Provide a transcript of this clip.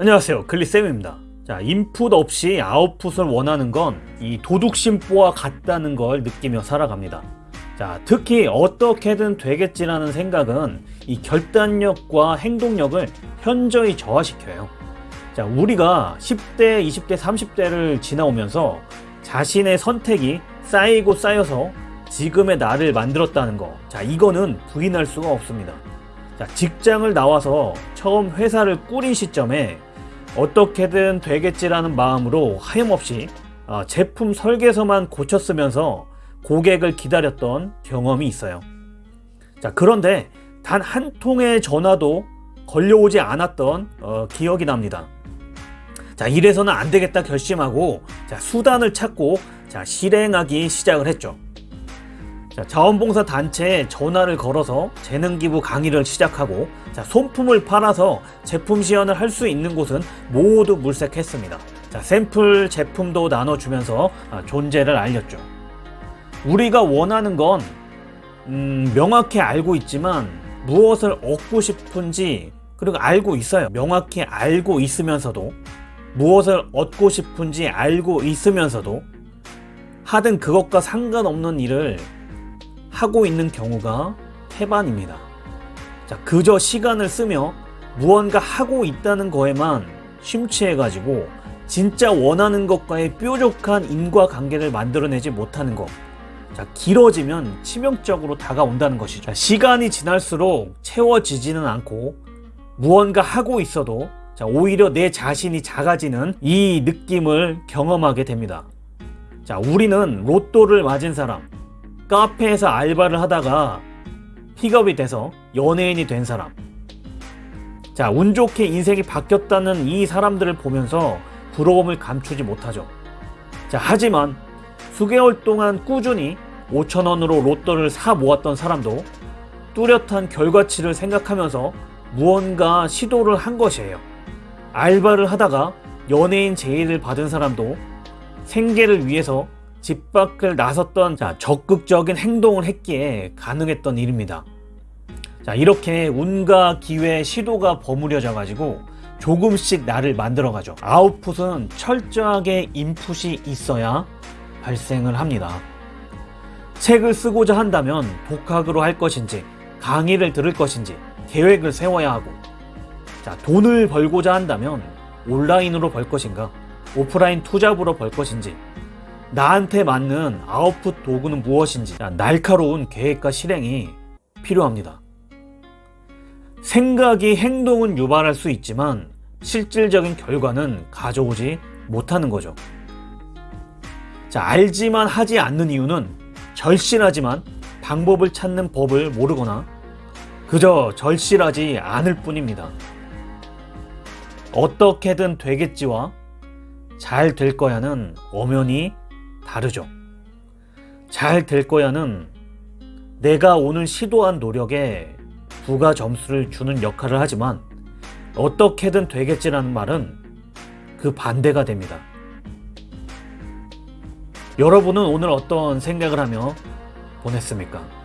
안녕하세요. 글리쌤입니다. 자 인풋 없이 아웃풋을 원하는 건 이 도둑심보와 같다는 걸 느끼며 살아갑니다. 자 특히 어떻게든 되겠지라는 생각은 이 결단력과 행동력을 현저히 저하시켜요. 자 우리가 10대 20대 30대를 지나오면서 자신의 선택이 쌓이고 쌓여서 지금의 나를 만들었다는 거자 이거는 부인할 수가 없습니다. 자, 직장을 나와서 처음 회사를 꾸린 시점에 어떻게든 되겠지라는 마음으로 하염없이 어, 제품 설계서만 고쳤으면서 고객을 기다렸던 경험이 있어요. 자, 그런데 단 한 통의 전화도 걸려오지 않았던 어, 기억이 납니다. 자, 이래서는 안 되겠다 결심하고 자, 수단을 찾고 자, 실행하기 시작을 했죠. 자, 자원봉사 단체에 전화를 걸어서 재능기부 강의를 시작하고 자, 손품을 팔아서 제품 시연을 할 수 있는 곳은 모두 물색했습니다. 자, 샘플 제품도 나눠주면서 아, 존재를 알렸죠. 우리가 원하는 건 음, 명확히 알고 있지만 무엇을 얻고 싶은지 그리고 알고 있어요. 명확히 알고 있으면서도 무엇을 얻고 싶은지 알고 있으면서도 하든 그것과 상관없는 일을 하고 있는 경우가 태반입니다. 자, 그저 시간을 쓰며 무언가 하고 있다는 거에만 심취해가지고 진짜 원하는 것과의 뾰족한 인과관계를 만들어내지 못하는 것. 자, 길어지면 치명적으로 다가온다는 것이죠. 자, 시간이 지날수록 채워지지는 않고 무언가 하고 있어도 자, 오히려 내 자신이 작아지는 이 느낌을 경험하게 됩니다. 자, 우리는 로또를 맞은 사람, 카페에서 알바를 하다가 픽업이 돼서 연예인이 된 사람, 자, 운 좋게 인생이 바뀌었다는 이 사람들을 보면서 부러움을 감추지 못하죠. 자, 하지만 수개월 동안 꾸준히 5천원으로 로또를 사 모았던 사람도 뚜렷한 결과치를 생각하면서 무언가 시도를 한 것이에요. 알바를 하다가 연예인 제의를 받은 사람도 생계를 위해서 집 밖을 나섰던 자, 적극적인 행동을 했기에 가능했던 일입니다. 자, 이렇게 운과 기회, 시도가 버무려져 가지고 조금씩 나를 만들어 가죠. 아웃풋은 철저하게 인풋이 있어야 발생을 합니다. 책을 쓰고자 한다면 독학으로 할 것인지, 강의를 들을 것인지 계획을 세워야 하고, 자, 돈을 벌고자 한다면 온라인으로 벌 것인가, 오프라인 투잡으로 벌 것인지, 나한테 맞는 아웃풋 도구는 무엇인지, 자, 날카로운 계획과 실행이 필요합니다. 생각이 행동은 유발할 수 있지만 실질적인 결과는 가져오지 못하는 거죠. 자, 알지만 하지 않는 이유는 절실하지만 방법을 찾는 법을 모르거나 그저 절실하지 않을 뿐입니다. 어떻게든 되겠지와 잘 될 거야는 엄연히 다르죠. 잘 될 거야는 내가 오늘 시도한 노력에 부가 점수를 주는 역할을 하지만 어떻게든 되겠지라는 말은 그 반대가 됩니다. 여러분은 오늘 어떤 생각을 하며 보냈습니까?